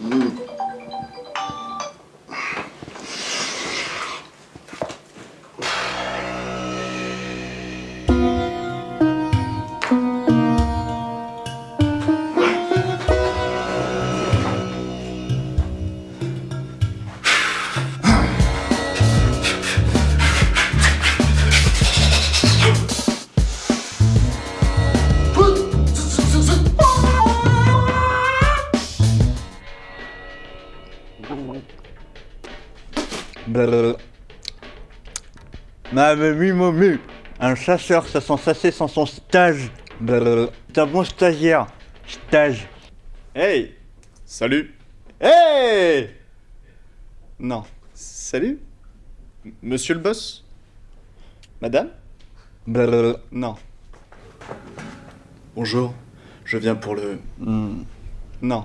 Mm. Blablabla. M'avait mis mon mu. Un chasseur, ça sent sasser sans son stage. C'est un bon stagiaire. Stage. Hey Salut Hey Non. Salut Monsieur le boss? Madame? Blablabla. Non. Bonjour, je viens pour le... Hmm. Non.